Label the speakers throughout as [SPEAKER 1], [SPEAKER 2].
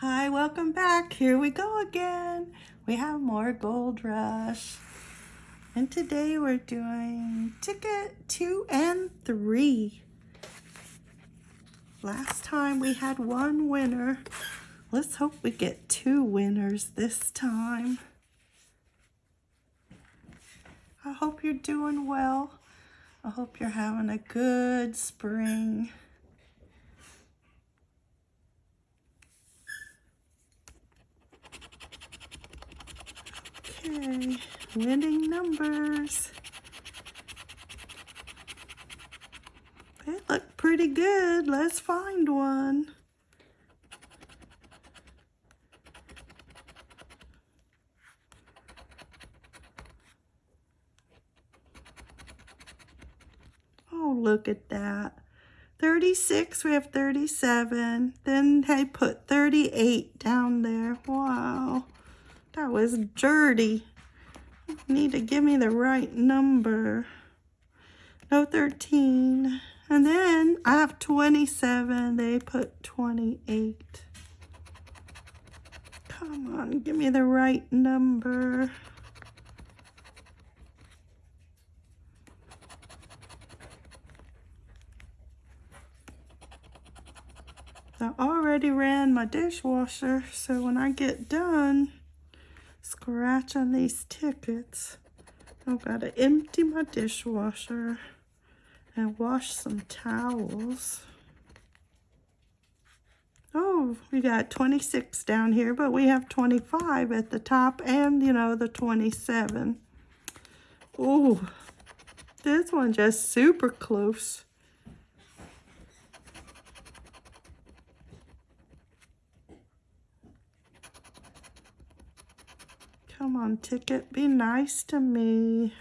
[SPEAKER 1] Hi, welcome back. Here we go again. We have more Gold Rush. And today we're doing ticket two and three. Last time we had one winner. Let's hope we get two winners this time. I hope you're doing well. I hope you're having a good spring. Okay, winning numbers. They look pretty good. Let's find one. Oh, look at that. 36, we have 37. Then they put 38 down there. Wow. That was dirty. You need to give me the right number. No 13. And then I have 27. They put 28. Come on, give me the right number. I already ran my dishwasher, so when I get done, scratch on these tickets. I've got to empty my dishwasher and wash some towels. Oh, we got 26 down here, but we have 25 at the top and, you know, the 27. Oh, this one just super close. Come on, ticket, be nice to me.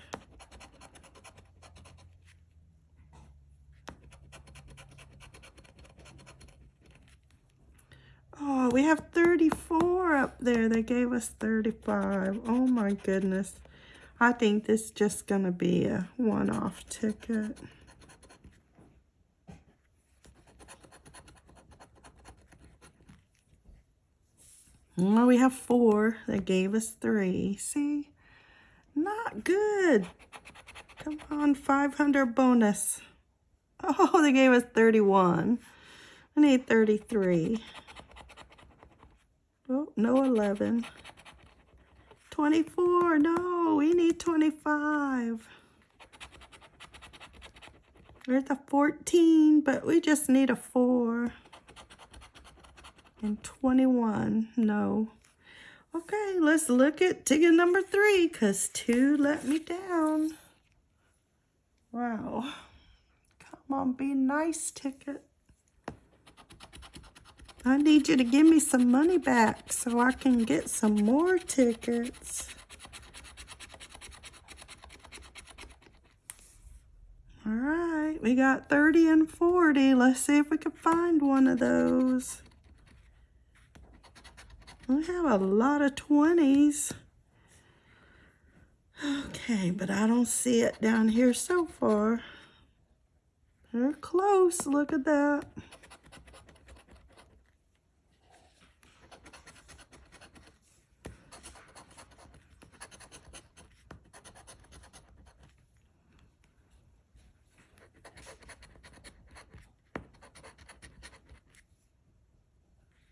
[SPEAKER 1] Oh, we have 34 up there. They gave us 35. Oh my goodness. I think this is just going to be a one-off ticket. Well, we have four. They gave us three. See? Not good. Come on, 500 bonus. Oh, they gave us 31. I need 33. Oh, no 11. 24. No, we need 25. There's a 14, but we just need a 4 and 21. No. Okay, let's look at ticket number three because two let me down. Wow. Come on, be nice, ticket. I need you to give me some money back so I can get some more tickets. All right, we got 30 and 40. Let's see if we can find one of those. We have a lot of 20s. Okay, but I don't see it down here so far. They're close. Look at that.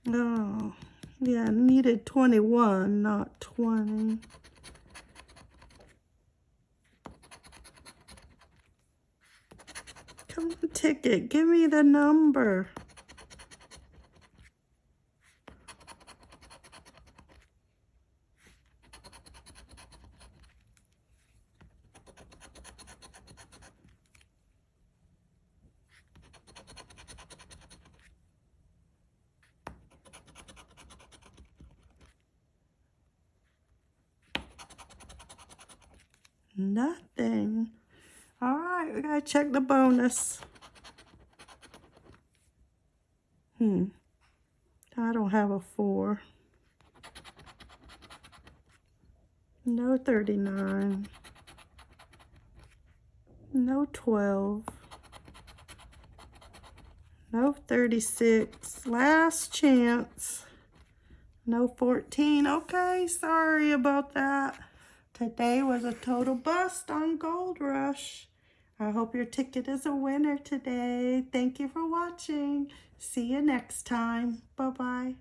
[SPEAKER 1] Oh. Yeah, needed 21, not 20. Come on, ticket, give me the number. Nothing. All right, we gotta check the bonus. Hmm. I don't have a four. No 39. No 12. No 36. Last chance. No 14. Okay, sorry about that. Today was a total bust on Gold Rush. I hope your ticket is a winner today. Thank you for watching. See you next time. Bye-bye.